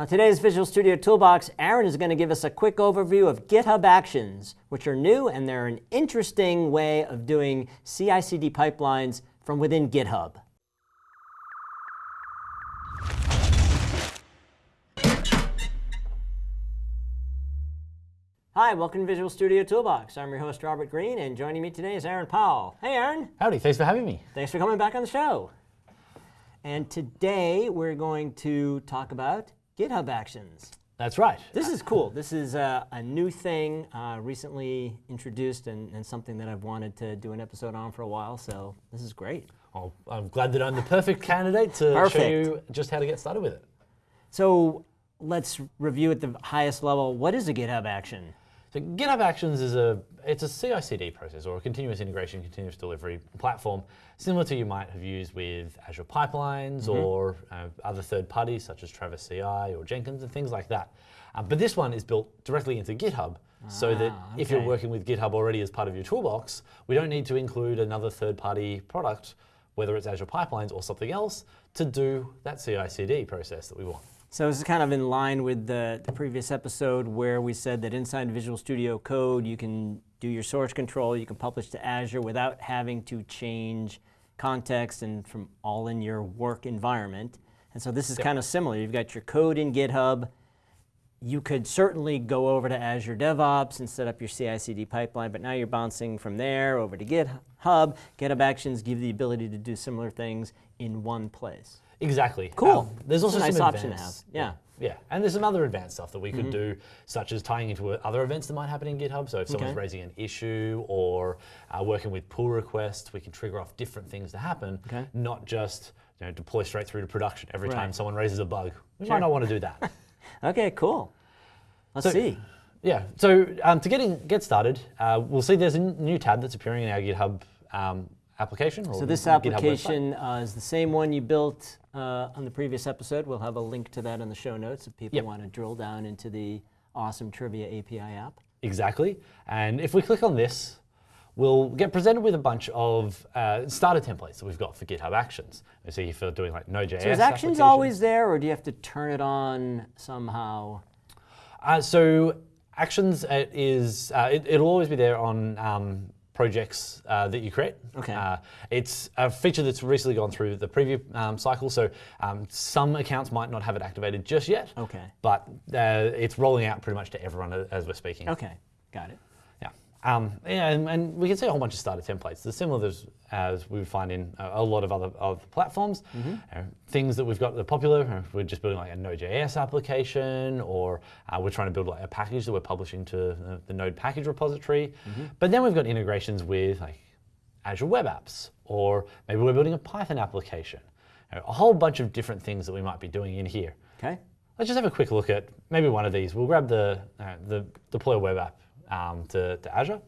On today's Visual Studio Toolbox, Aaron is going to give us a quick overview of GitHub Actions, which are new and they're an interesting way of doing CI/CD pipelines from within GitHub. Hi, welcome to Visual Studio Toolbox. I'm your host, Robert Green, and joining me today is Aaron Powell. Hey, Aaron. Howdy, thanks for having me. Thanks for coming back on the show. And today we're going to talk about GitHub Actions. That's right. This is cool. This is a, a new thing uh, recently introduced and, and, something that I've wanted to do an episode on for a while, so this is great. Oh, I'm glad that I'm the perfect candidate to perfect. show you just how to get started with it. So let's review at the highest level. What is a GitHub action? So GitHub Actions is a it's a CI/CD process or a continuous integration, continuous delivery platform, similar to you might have used with Azure Pipelines mm -hmm. or uh, other third parties such as Travis CI or Jenkins and things like that. Uh, but this one is built directly into GitHub, ah, so that okay. if you're working with GitHub already as part of your toolbox, we don't need to include another third-party product, whether it's Azure Pipelines or something else, to do that CI/CD process that we want. So this is kind of in line with the, the, previous episode where we said that inside Visual Studio Code you can do your source control, you can publish to Azure without having to change context and from all in your work environment. And so this is yep. kind of similar. You've got your code in GitHub. You could certainly go over to Azure DevOps and set up your CI/CD pipeline, but now you're bouncing from there over to GitHub. GitHub Actions give the ability to do similar things in one place. Exactly. Cool. Um, there's also nice some option to have. Yeah. Yeah, and there's some other advanced stuff that we could mm -hmm. do, such as tying into other events that might happen in GitHub. So if someone's okay. raising an issue or uh, working with pull requests, we can trigger off different things to happen, okay. not just you know, deploy straight through to production every right. time someone raises a bug. We sure. might not want to do that. okay, cool. Let's so, see. Yeah, so um, to get, in, get started, uh, we'll see there's a new tab that's appearing in our GitHub um, application. so this application uh, is the same one you built uh, on the previous episode. We'll have a link to that in the show notes if people yep. want to drill down into the awesome Trivia API app. Exactly. And if we click on this, we'll get presented with a bunch of uh, starter templates that we've got for GitHub Actions. You see for doing like Node.js. So is Actions always there, or do you have to turn it on somehow? Uh, so Actions is uh, it, will always be there on um, projects uh, that you create. Okay. Uh, it's a feature that's recently gone through the preview um, cycle, so um, some accounts might not have it activated just yet. Okay. But uh, it's rolling out pretty much to everyone as we're speaking. Okay, got it. Um, yeah, and, and, we can see a whole bunch of starter templates. They're similar as, as we find in a, a, lot of other of platforms. Mm -hmm. uh, things that we've got that are popular, we're just building like a Node.js application, or uh, we're trying to build like a package that we're publishing to uh, the Node package repository. Mm -hmm. But then we've got integrations with like Azure Web Apps, or maybe we're building a Python application. A whole bunch of different things that we might be doing in here. Okay. Let's just have a quick look at maybe one of these. We'll grab the, uh, the deploy web app um, to, to, Azure.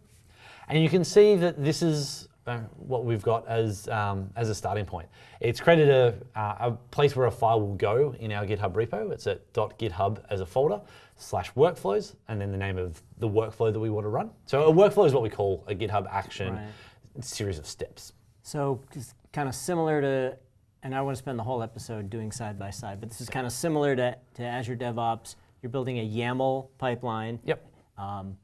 And you can see that this is uh, what we've got as, um, as a starting point. It's created a, uh, a place where a file will go in our GitHub repo. It's at .github as a folder slash workflows, and then the name of the workflow that we want to run. So a workflow is what we call a GitHub action right. series of steps. So it's kind of similar to, and I want to spend the whole episode doing side by side, but this is kind of similar to, to Azure DevOps. You're building a YAML pipeline. Yep. Um,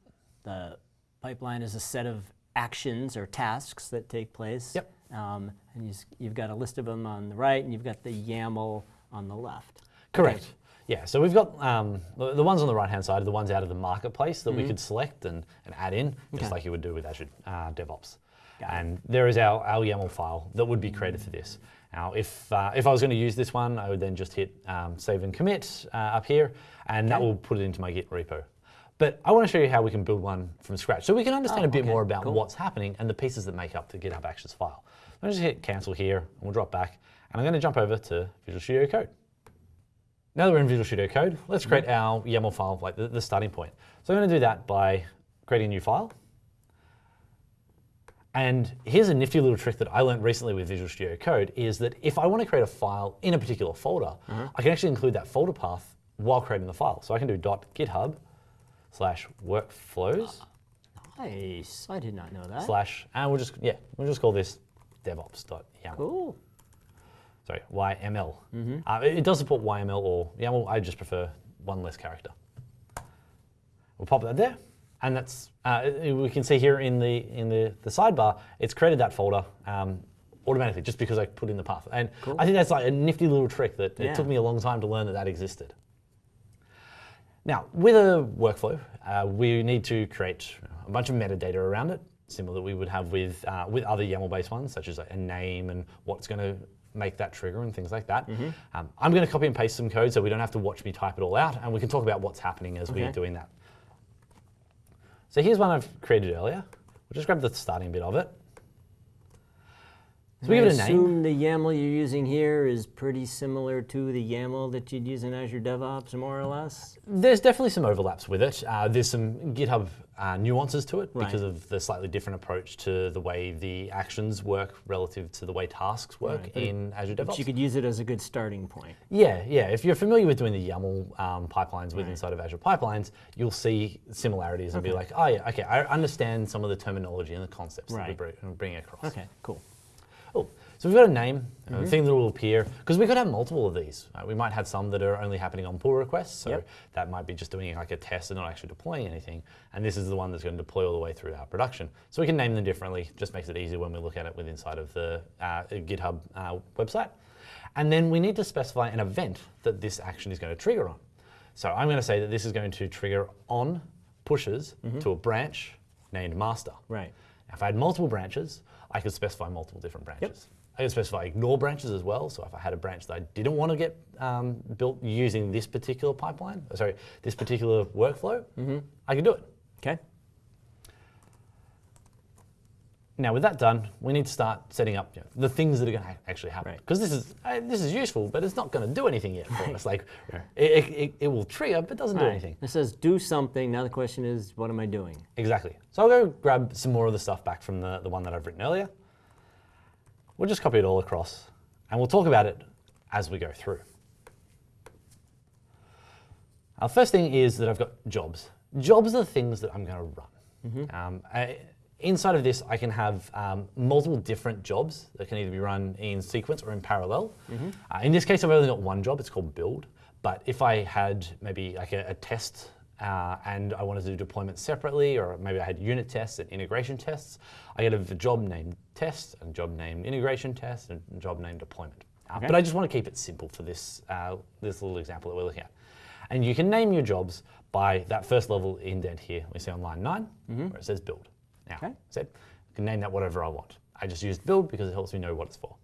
the pipeline is a set of actions or tasks that take place. Yep. Um, and you, have got a list of them on the right, and you've got the YAML on the left. Correct. Yeah, so we've got um, the, the, ones on the right-hand side are the ones out of the marketplace that mm -hmm. we mm-hmm. could select and, and add in, just okay. like you would do with Azure uh, DevOps. Got and it. there is our, our YAML file that would be created for this. Now, if, uh, if I was going to use this one, I would then just hit um, save and commit uh, up here, and okay. that will put it into my Git repo. But I want to show you how we can build one from scratch so we can understand oh, a bit okay, more about cool. what's happening and the pieces that make up the GitHub Actions file. I'm just hit cancel here and we'll drop back and I'm going to jump over to Visual Studio Code. Now that we're in Visual Studio Code, let's create our YAML file, like the, the starting point. So I'm going to do that by creating a new file. And here's a nifty little trick that I learned recently with Visual Studio Code is that if I want to create a file in a particular folder, mm -hmm. I can actually include that folder path while creating the file. So I can do .github slash workflows. Nice. I did not know that. Slash, and we'll just, yeah, we'll just call this devops.yaml. Cool. sorry, YML. Uh, it, it does support YML or YAML. I just prefer one less character. We'll pop that there, and that's uh, we can see here in the in the, the sidebar, it's created that folder um, automatically just because I put in the path. And I think that's like a nifty little trick that Yeah. it took me a long time to learn that that existed. Now, with a workflow, uh, we need to create a bunch of metadata around it, similar that we would have with uh, with other YAML-based ones, such as like a name and what's going to make that trigger and things like that. Mm-hmm. Um, I'm going to copy and paste some code so we don't have to watch me type it all out, and we can talk about what's happening as we're doing that. So here's one I've created earlier. We'll just grab the starting bit of it. So we give it a name. assume the YAML you're using here is pretty similar to the YAML that you'd use in Azure DevOps, more or less. There's definitely some overlaps with it. Uh, there's some GitHub uh, nuances to it Right. because of the slightly different approach to the way the actions work relative to the way tasks work Right, but in Azure But DevOps. you could use it as a good starting point. yeah, yeah. If you're familiar with doing the YAML um, pipelines with inside of Azure Pipelines, you'll see similarities and be like, oh yeah, okay, I understand some of the terminology and the concepts that Right. we bring, bring across. Okay, cool. Oh, so we've got a name, a Mm-hmm. thing that will appear, because we could have multiple of these. We might have some that are only happening on pull requests, so Yep. that might be just doing like a test and not actually deploying anything. And this is the one that's going to deploy all the way through our production. So we can name them differently, just makes it easier when we look at it with inside of the uh, GitHub uh, website. And then we need to specify an event that this action is going to trigger on. So I'm going to say that this is going to trigger on pushes Mm-hmm. to a branch named master. Right. Now, if I had multiple branches, I could specify multiple different branches. I could specify ignore branches as well. So if I had a branch that I didn't want to get um, built using this particular pipeline, sorry, this particular workflow, I could do it. Okay. Now, with that done, we need to start setting up you know, the things that are going to actually happen. Right. Because this is uh, this is useful, but it's not going to do anything yet for us. Like it, it, it, it will trigger, but doesn't do anything. It says do something. Now the question is, what am I doing? Exactly. So I'll go grab some more of the stuff back from the, the one that I've written earlier. We'll just copy it all across and we'll talk about it as we go through. Our first thing is that I've got jobs. Jobs are the things that I'm going to run. Um, I- inside of this, I can have um, multiple different jobs that can either be run in sequence or in parallel. Uh, in this case, I've only got one job. It's called build. But if I had maybe like a, a test uh, and I wanted to do deployment separately, or maybe I had unit tests and integration tests, I have a job named test, and a job named integration test, and a job named deployment. Uh, Okay. But I just want to keep it simple for this, uh, this little example that we're looking at. And you can name your jobs by that first level indent here. We see on line 9 where it says build. Now, Okay. I said, I can name that whatever I want. I just used build because it helps me know what it's for.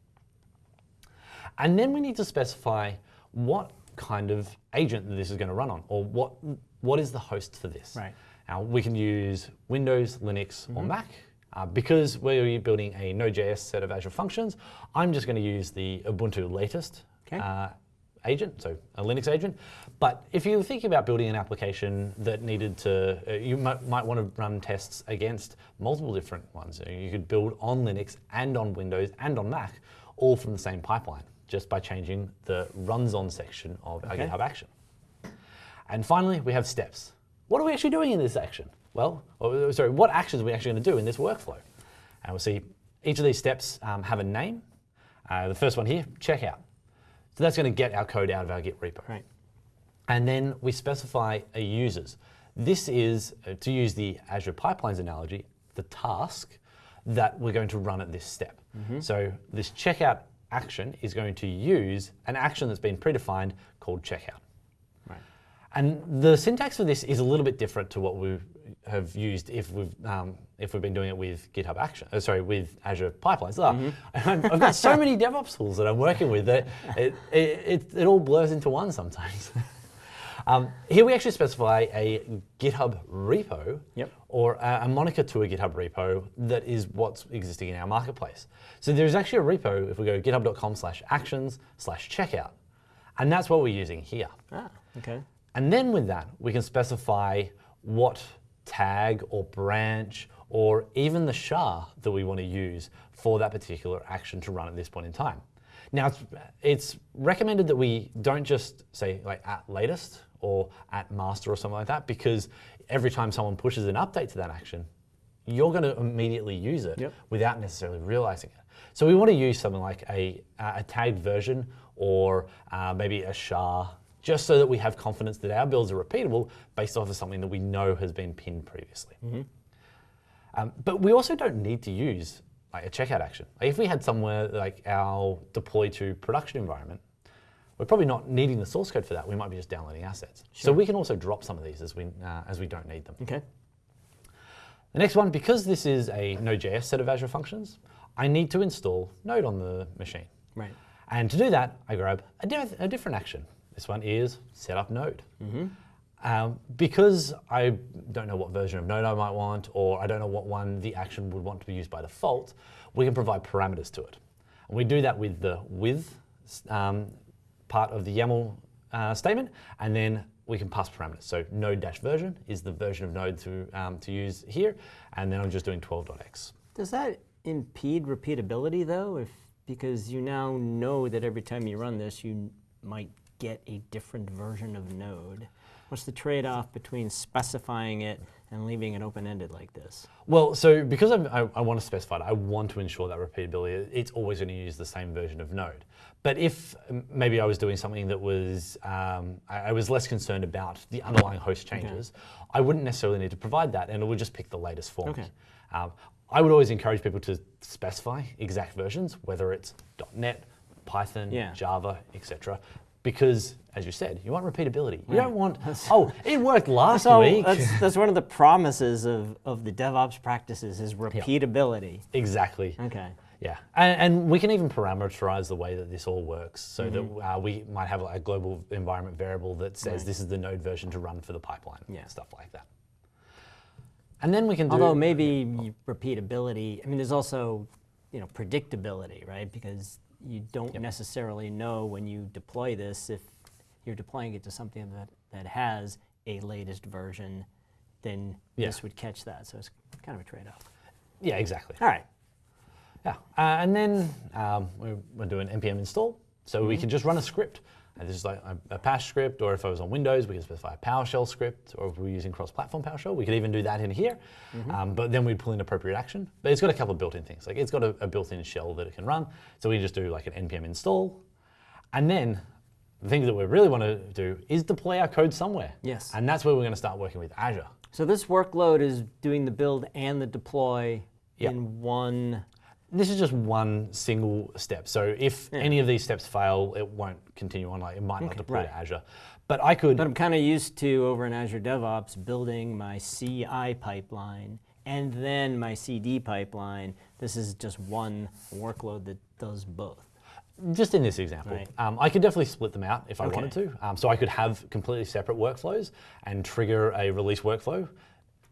And then we need to specify what kind of agent this is going to run on, or what what is the host for this. Right. Now we can use Windows, Linux, or Mac. Uh, because we're building a Node.js set of Azure functions, I'm just going to use the Ubuntu latest Okay. uh, agent, so a Linux agent. But if you're thinking about building an application that needed to, uh, you might, might want to run tests against multiple different ones. You could build on Linux and on Windows and on Mac, all from the same pipeline, just by changing the runs on section of our GitHub action. And finally, we have steps. What are we actually doing in this action? Well, or, sorry, what actions are we actually going to do in this workflow? And we'll see each of these steps um, have a name. Uh, the first one here, checkout. So that's going to get our code out of our Git repo. Right. And then we specify a uses. This is, uh, to use the Azure Pipelines analogy, the task that we're going to run at this step. So this checkout action is going to use an action that's been predefined called checkout. And the syntax for this is a little bit different to what we have used if we've um, if we've been doing it with GitHub Action. Uh, sorry, with Azure Pipelines. Ah, I've I've got so many DevOps tools that I'm working with that it it, it, it all blurs into one sometimes. um, here we actually specify a GitHub repo Yep. or a, a moniker to a GitHub repo that is what's existing in our marketplace. So there's actually a repo if we go github.com slash actions slash checkout. And that's what we're using here. Ah, okay. And then with that, we can specify what tag or branch or even the SHA that we want to use for that particular action to run at this point in time. Now, it's, it's recommended that we don't just say like at latest or at master or something like that, because every time someone pushes an update to that action, you're going to immediately use it Yep. without necessarily realizing it. So we want to use something like a, a tagged version or uh, maybe a SHA, just so that we have confidence that our builds are repeatable based off of something that we know has been pinned previously. Um, but we also don't need to use like a checkout action. Like if we had somewhere like our deploy to production environment, we're probably not needing the source code for that. We might be just downloading assets. So we can also drop some of these as we uh, as we don't need them. Okay. The next one, because this is a Node.js set of Azure functions, I need to install Node on the machine. Right. And to do that, I grab a, a different action. This one is set up Node. Um, because I don't know what version of Node I might want, or I don't know what one the action would want to be used by default, we can provide parameters to it. And we do that with the with um, part of the YAML uh, statement, and then we can pass parameters. So node-version is the version of Node to, um, to use here, and then I'm just doing 12.x. Does that impede repeatability though? If because you now know that every time you run this, you might get a different version of Node. What's the trade-off between specifying it and leaving it open-ended like this? Well, so because I'm, I, I want to specify it, I want to ensure that repeatability, it's always going to use the same version of Node. But if maybe I was doing something that was, um, I, I was less concerned about the underlying host changes, I wouldn't necessarily need to provide that and it would just pick the latest for Okay. Um, I would always encourage people to specify exact versions, whether it's .NET, Python, Yeah. Java, etc. Because, as you said, you want repeatability. You don't want, oh, it worked last So week. that's, that's one of the promises of, of the DevOps practices is repeatability. exactly. Okay. Yeah, and, and we can even parameterize the way that this all works so Mm-hmm. that uh, we might have a global environment variable that says Right. this is the node version to run for the pipeline, Yeah. stuff like that. And then we can do. Although maybe repeatability, I mean, there's also, you know, predictability, right? Because you don't necessarily know when you deploy this if you're deploying it to something that, that has a latest version, then Yeah. this would catch that. So it's kind of a trade-off. yeah, exactly. All right. Yeah, uh, and then um, we- we're doing npm install, so Mm-hmm. we can just run a script. And this is like a, Bash script, or if I was on Windows, we could specify a PowerShell script, or if we're using cross-platform PowerShell, we could even do that in here. Mm-hmm. Um, but then we'd pull in appropriate action. But it's got a couple of built-in things. Like it's got a, a built-in shell that it can run, so we just do like an npm install, and then the thing that we really want to do is deploy our code somewhere. Yes. And that's where we're going to start working with Azure. So this workload is doing the build and the deploy Yep. in one. This is just one single step. So if any of these steps fail, it won't continue on. Like it might not Okay, deploy right. to Azure. But I could. But I'm kind of used to over in Azure DevOps building my CI pipeline and then my CD pipeline. This is just one workload that does both. just in this example, Right. um, I could definitely split them out if I Okay. wanted to. Um, so I could have completely separate workflows and trigger a release workflow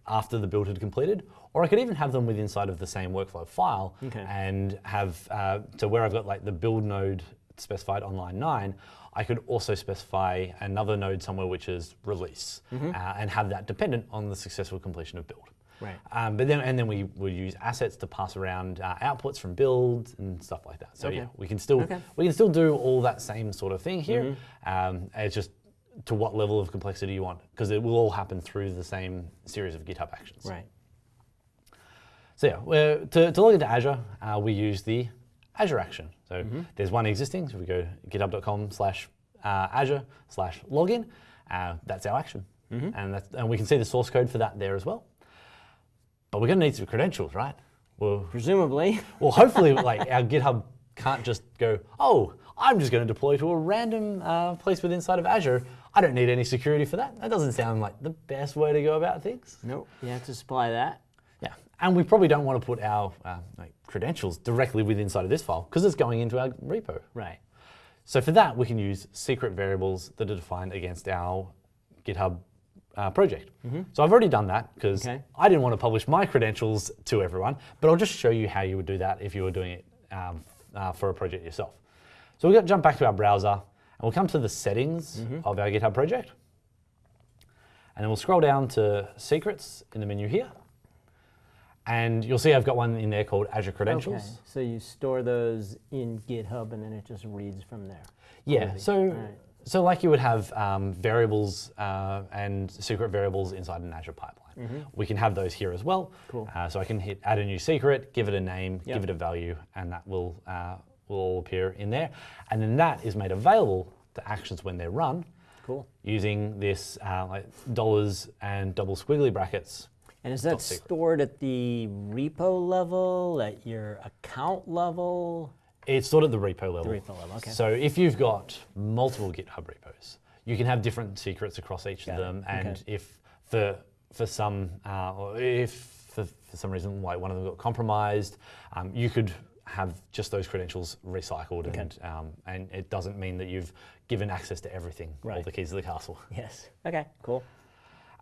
after the build had completed, or I could even have them with inside of the same workflow file Okay. and have uh, to where I've got like the build node specified on line nine. I could also specify another node somewhere which is release Mm-hmm. uh, and have that dependent on the successful completion of build. Right. Um, but then, and then we would use assets to pass around uh, outputs from builds and stuff like that. So Okay. yeah, we can still Okay. we can still do all that same sort of thing here. Um, it's just to what level of complexity you want, because it will all happen through the same series of GitHub actions. Right. So yeah, we're, to, to log into Azure, uh, we use the Azure action. So there's one existing. So if we go github.com slash uh, Azure slash login, uh, that's our action, and that's, and we can see the source code for that there as well. But we're going to need some credentials, right? Well, Presumably. well, hopefully, like our GitHub can't just go, oh, I'm just going to deploy to a random uh, place within inside of Azure. I don't need any security for that. That doesn't sound like the best way to go about things. Nope. You have to supply that. Yeah, and we probably don't want to put our uh, like credentials directly within inside of this file because it's going into our repo. Right. So for that, we can use secret variables that are defined against our GitHub uh, project. So I've already done that because. Okay. I didn't want to publish my credentials to everyone, but I'll just show you how you would do that if you were doing it um, uh, for a project yourself. So we're going to jump back to our browser and we'll come to the settings Mm-hmm. of our GitHub project. And then we'll scroll down to secrets in the menu here. And you'll see I've got one in there called Azure Credentials. Okay. So you store those in GitHub and then it just reads from there. Yeah, so Alright. So like you would have um, variables uh, and secret variables inside an Azure pipeline. We can have those here as well. Cool. Uh, so I can hit add a new secret, give it a name, Yep. give it a value, and that will, uh, will all appear in there. And then that is made available to actions when they're run Cool. using this uh, like dollars and double squiggly brackets. And is that stored at the repo level, at your account level? It's stored at the repo level. repo level, okay. So if you've got multiple GitHub repos, you can have different secrets across each Got of it, them. And okay. if for for some, uh, if for, for some reason like one of them got compromised, um, you could have just those credentials recycled, and um, and it doesn't mean that you've given access to everything, all the keys of the castle. Yes. Okay, cool.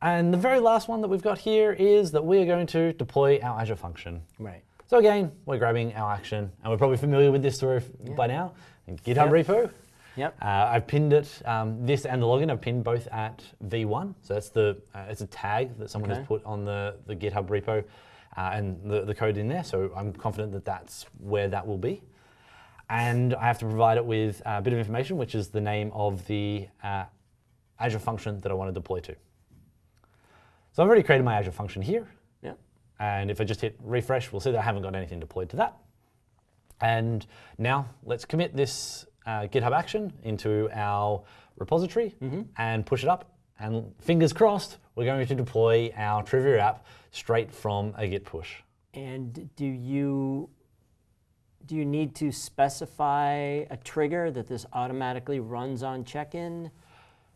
And the very last one that we've got here is that we are going to deploy our Azure function. Right. So again, we're grabbing our action, and we're probably familiar with this story f- by now. in GitHub Yep. repo. Yep. Uh, I've pinned it. Um, this and the login I've pinned both at v1. So that's the uh, it's a tag that someone Okay. has put on the, the GitHub repo, uh, and the, the code in there. So I'm confident that that's where that will be. And I have to provide it with a bit of information, which is the name of the uh, Azure function that I want to deploy to. So I've already created my Azure function here. Yep. And if I just hit refresh, we'll see that I haven't got anything deployed to that. And now let's commit this uh, GitHub action into our repository and push it up. And fingers crossed, we're going to deploy our Trivia app straight from a Git push. And do you do you need to specify a trigger that this automatically runs on check-in,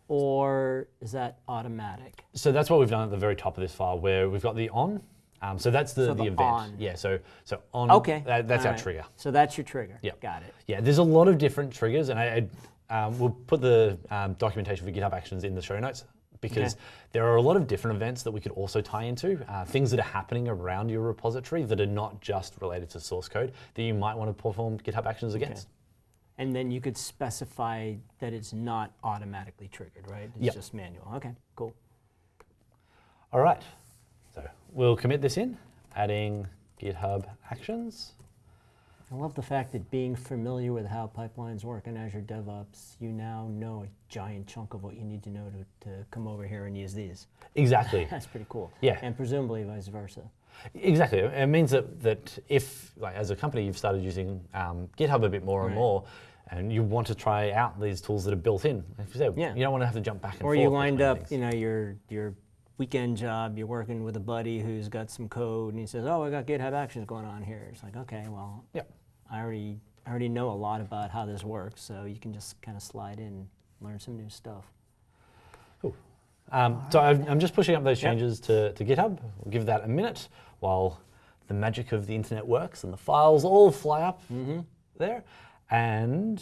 or is that automatic? So that's what we've done at the very top of this file, where we've got the on. Um, so that's the, So the, the event. on. Yeah. So so on. Okay. that- that's our alright. trigger. So that's your trigger. Yep. Got it. Yeah, there's a lot of different triggers, and I, I um, we'll put the um, documentation for GitHub Actions in the show notes because Okay. there are a lot of different events that we could also tie into, uh, things that are happening around your repository that are not just related to source code that you might want to perform GitHub Actions against. And then you could specify that it's not automatically triggered, right? It's Yep. just manual. Okay, cool. All right, so we'll commit this in, adding GitHub Actions. I love the fact that being familiar with how pipelines work in Azure DevOps, you now know a giant chunk of what you need to know to, to come over here and use these. Exactly. That's pretty cool. Yeah. And presumably vice versa. Exactly. It means that, that if, like, as a company, you've started using um, GitHub a bit more and more, and you want to try out these tools that are built in, like you said, Yeah. you don't want to have to jump back and Or forth. Or you wind up, things. you know, your your weekend job, you're working with a buddy who's got some code, and he says, "Oh, I got GitHub Actions going on here." It's like, okay, well, Yeah. I already I already know a lot about how this works, so you can just kind of slide in, learn some new stuff. Um, so I'm, I'm just pushing up those Yep. changes to, to GitHub. We'll give that a minute while the magic of the internet works and the files all fly up Mm-hmm. there. And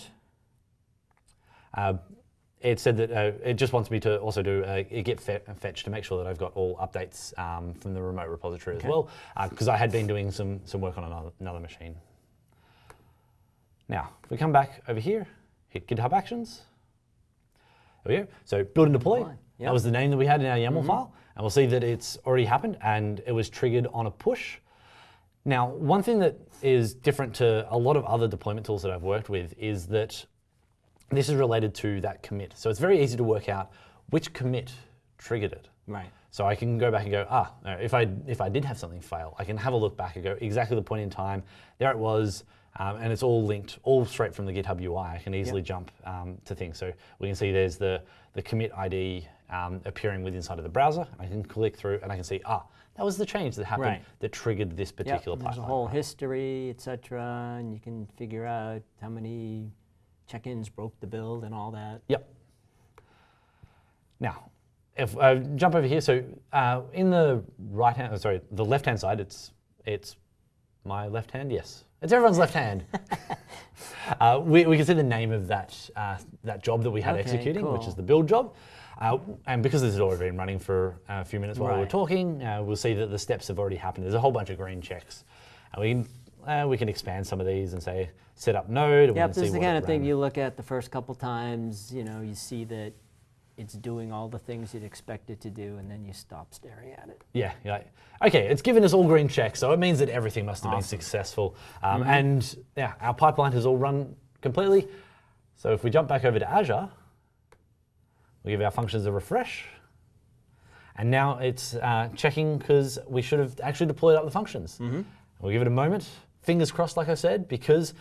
uh, it said that uh, it just wants me to also do a, a git fe- fetch to make sure that I've got all updates um, from the remote repository Okay. as well, because I had been doing some, some work on another, another machine. Now, if we come back over here, hit GitHub Actions. There we go. So build and deploy. Deploy, yep. That was the name that we had in our YAML file. And we'll see that it's already happened and it was triggered on a push. Now, one thing that is different to a lot of other deployment tools that I've worked with is that this is related to that commit. So it's very easy to work out which commit triggered it. Right. So I can go back and go, ah, if I if I did have something fail, I can have a look back and go exactly the point in time. There it was, um, and it's all linked, all straight from the GitHub UI. I can easily jump um, to things. So we can see there's the the commit ID um, appearing with inside of the browser. I can click through and I can see, ah, that was the change that happened Right. that triggered this Yep, particular There's a whole history, etc., and you can figure out how many check-ins broke the build and all that. Yep. Now, if I jump over here, so uh, in the right hand, sorry, the left hand side, it's it's my left hand. Yes, it's everyone's left hand. uh, we, we can see the name of that uh, that job that we had Okay, executing, which is the build job. Uh, and because this has already been running for a few minutes while we were talking, uh, we'll see that the steps have already happened. There's a whole bunch of green checks. And we can, uh, we can expand some of these and say, set up node. Yep, this is the kind of thing you look at the first couple times, you know, you see that it's doing all the things you'd expect it to do, and then you stop staring at it. Yeah, you're okay, it's given us all green checks, so it means that everything must have been successful. Um, And yeah, our pipeline has all run completely. So if we jump back over to Azure, We'll give our functions a refresh. And now it's uh, checking because we should have actually deployed up the functions. We'll give it a moment. Fingers crossed, like I said, because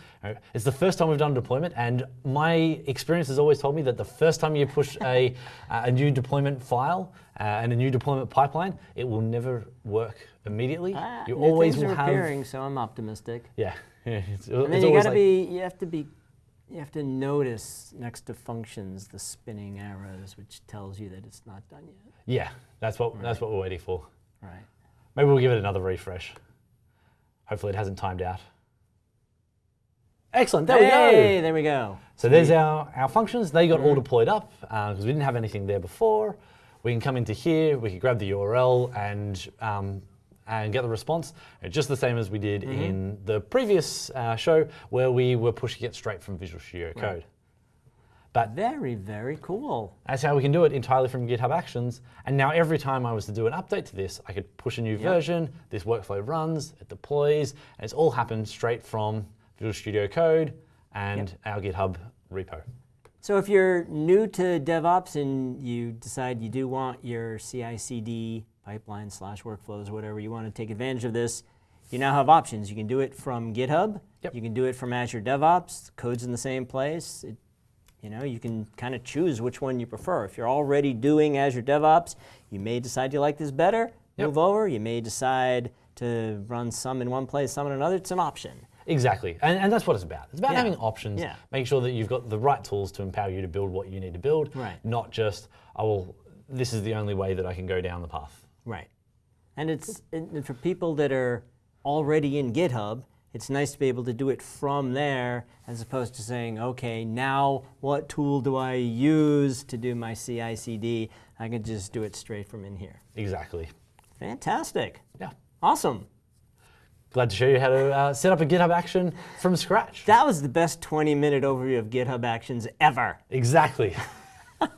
it's the first time we've done deployment, and my experience has always told me that the first time you push a, a new deployment file uh, and a new deployment pipeline, it will never work immediately. Ah, you always things will are have, appearing, so I'm optimistic. yeah. yeah it's, And then it's you gotta like- be, you have to be, you have to notice next to functions the spinning arrows, which tells you that it's not done yet. Yeah, that's what that's what we're waiting for. Right. Maybe we'll give it another refresh. Hopefully it hasn't timed out. Excellent, there hey, we go. there we go. So there's our, our functions. They got all deployed up because we didn't have anything there before. We can come into here, we can grab the URL and, um, and get the response. Uh, Just the same as we did in the previous uh, show where we were pushing it straight from Visual Studio Code. But Very, very cool. that's how we can do it entirely from GitHub Actions. And now every time I was to do an update to this, I could push a new version, this workflow runs, it deploys, and it's all happened straight from Visual Studio Code and our GitHub repo. So if you're new to DevOps and you decide you do want your CI/CD pipeline slash workflows, whatever you want to take advantage of this, you now have options. You can do it from GitHub. Yep. You can do it from Azure DevOps. Code's in the same place. It, you know, you can kind of choose which one you prefer. If you're already doing Azure DevOps, you may decide you like this better. Yep. Move over. You may decide to run some in one place, some in another. It's an option. Exactly, and, and that's what it's about. It's about Yeah. having options, Yeah. making sure that you've got the right tools to empower you to build what you need to build, Right. not just, oh, well, this is the only way that I can go down the path. Right. And it's and for people that are already in GitHub, it's nice to be able to do it from there as opposed to saying, okay, now what tool do I use to do my CI CD? I can just do it straight from in here. Exactly. Fantastic. Yeah. Awesome. Glad to show you how to uh, set up a GitHub action from scratch. That was the best 20 minute overview of GitHub Actions ever. Exactly.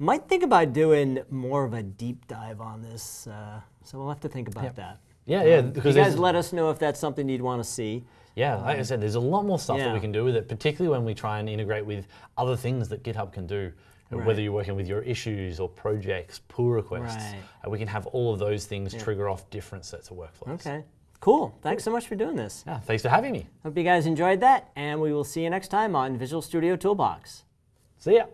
Might think about doing more of a deep dive on this, uh, so we'll have to think about that. Yeah, yeah. Um, because you guys let us know if that's something you'd want to see. Yeah, like I said, there's a lot more stuff yeah. that we can do with it, particularly when we try and integrate with other things that GitHub can do. Right. Whether you're working with your issues or projects, pull requests, right. Uh, we can have all of those things yeah. trigger off different sets of workflows. Okay, cool. Thanks cool. so much for doing this. Yeah, thanks for having me. Hope you guys enjoyed that, and we will see you next time on Visual Studio Toolbox. See ya.